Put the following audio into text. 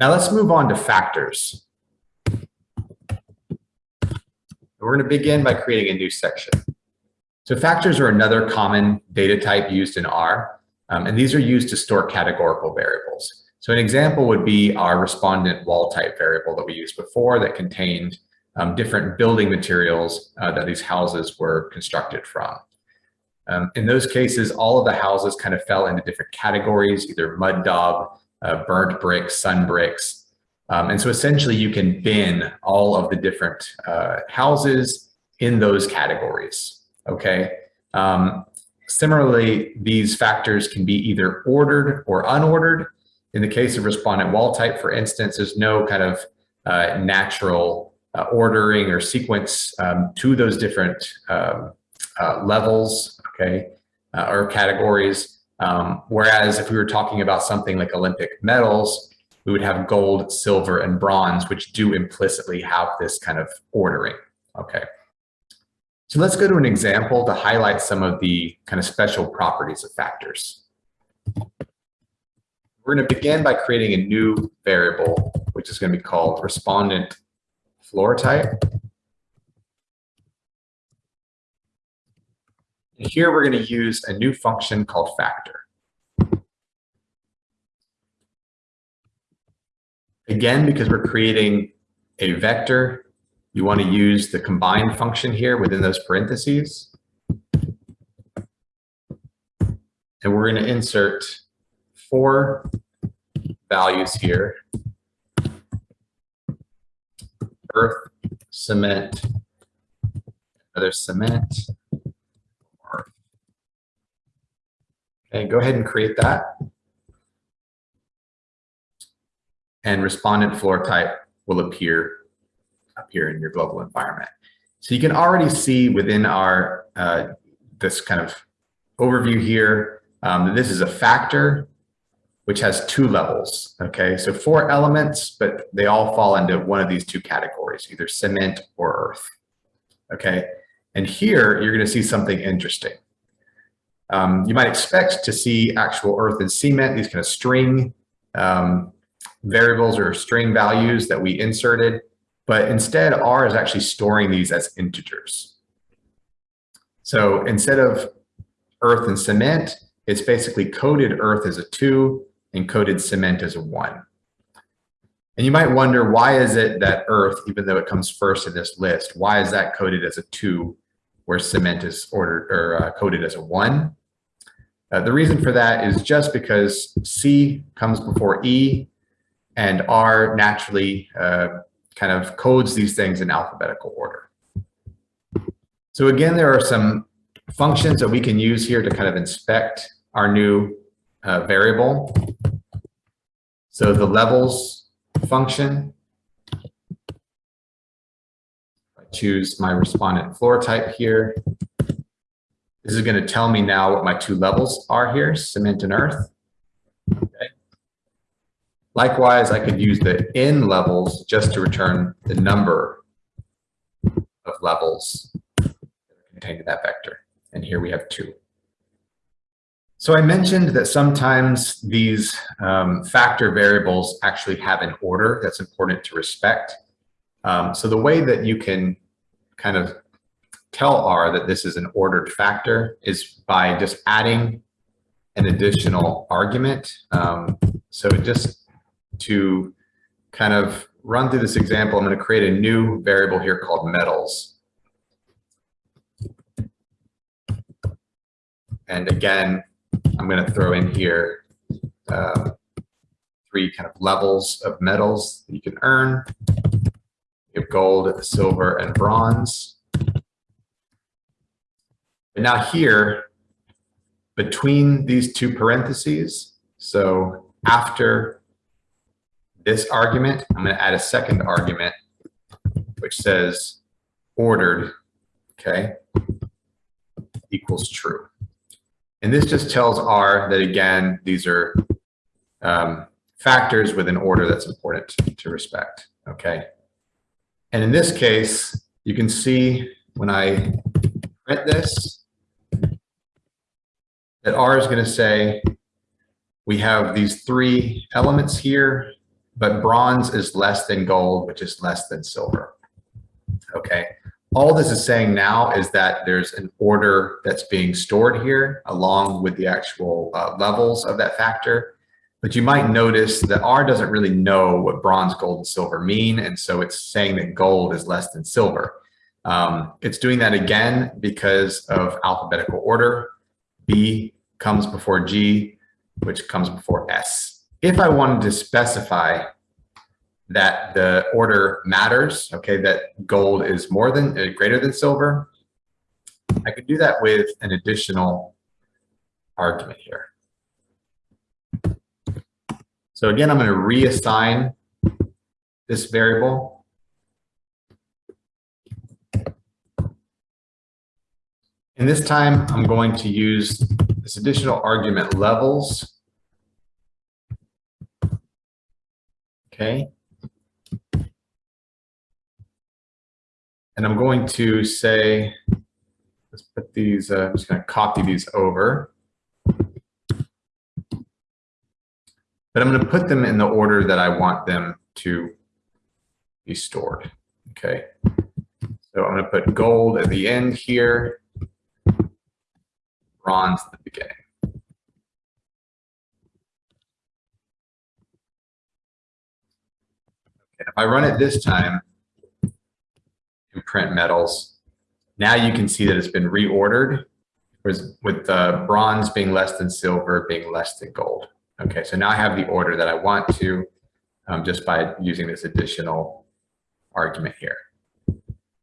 Now let's move on to factors. We're going to begin by creating a new section. So factors are another common data type used in R, um, and these are used to store categorical variables. So an example would be our respondent wall type variable that we used before that contained um, different building materials uh, that these houses were constructed from. Um, in those cases, all of the houses kind of fell into different categories, either mud daub, uh, burnt bricks, sun bricks, um, and so essentially you can bin all of the different uh, houses in those categories, okay? Um, similarly, these factors can be either ordered or unordered. In the case of respondent wall type, for instance, there's no kind of uh, natural uh, ordering or sequence um, to those different um, uh, levels, okay, uh, or categories. Um, whereas if we were talking about something like Olympic medals, we would have gold, silver, and bronze, which do implicitly have this kind of ordering. Okay. So let's go to an example to highlight some of the kind of special properties of factors. We're going to begin by creating a new variable, which is going to be called respondent floor type. And here we're going to use a new function called factor. Again, because we're creating a vector, you want to use the combine function here within those parentheses. And we're going to insert four values here. Earth, cement, another cement. Okay, go ahead and create that and respondent floor type will appear appear in your global environment. So you can already see within our uh, this kind of overview here um, this is a factor which has two levels. Okay, so four elements, but they all fall into one of these two categories, either cement or earth. Okay, and here you're going to see something interesting. Um, you might expect to see actual earth and cement, these kind of string um, variables or string values that we inserted, but instead R is actually storing these as integers. So instead of earth and cement, it's basically coded earth as a two and coded cement as a one. And you might wonder, why is it that earth, even though it comes first in this list, why is that coded as a two where cement is ordered or uh, coded as a one? Uh, the reason for that is just because C comes before E and R naturally uh, kind of codes these things in alphabetical order. So again, there are some functions that we can use here to kind of inspect our new uh, variable. So the levels function, I choose my respondent floor type here. This is going to tell me now what my two levels are here, cement and earth. Okay. Likewise, I could use the nlevels just to return the number of levels contained in that vector. And here we have two. So I mentioned that sometimes these um, factor variables actually have an order that's important to respect. Um, so the way that you can kind of tell R that this is an ordered factor is by just adding an additional argument. Um, so just to kind of run through this example, I'm going to create a new variable here called metals. And again, I'm going to throw in here uh, three kind of levels of metals that you can earn. You have gold, silver, and bronze. Now here, between these two parentheses, so after this argument, I'm going to add a second argument, which says ordered, okay, equals true. And this just tells R that, again, these are um, factors with an order that's important to, to respect, okay? And in this case, you can see when I print this, that R is going to say we have these three elements here but bronze is less than gold, which is less than silver. Okay. All this is saying now is that there's an order that's being stored here along with the actual uh, levels of that factor. But you might notice that R doesn't really know what bronze, gold, and silver mean. And so it's saying that gold is less than silver. Um, it's doing that again because of alphabetical order. B comes before G, which comes before S. If I wanted to specify that the order matters, okay, that gold is more than, uh, greater than silver, I could do that with an additional argument here. So again, I'm going to reassign this variable. And this time I'm going to use this additional argument levels. Okay. And I'm going to say, let's put these, uh, I'm just going to copy these over. But I'm going to put them in the order that I want them to be stored. Okay. So I'm going to put gold at the end here, bronze at the beginning. Okay, if I run it this time and print metals, now you can see that it's been reordered with the bronze being less than silver being less than gold. Okay, so now I have the order that I want to um, just by using this additional argument here.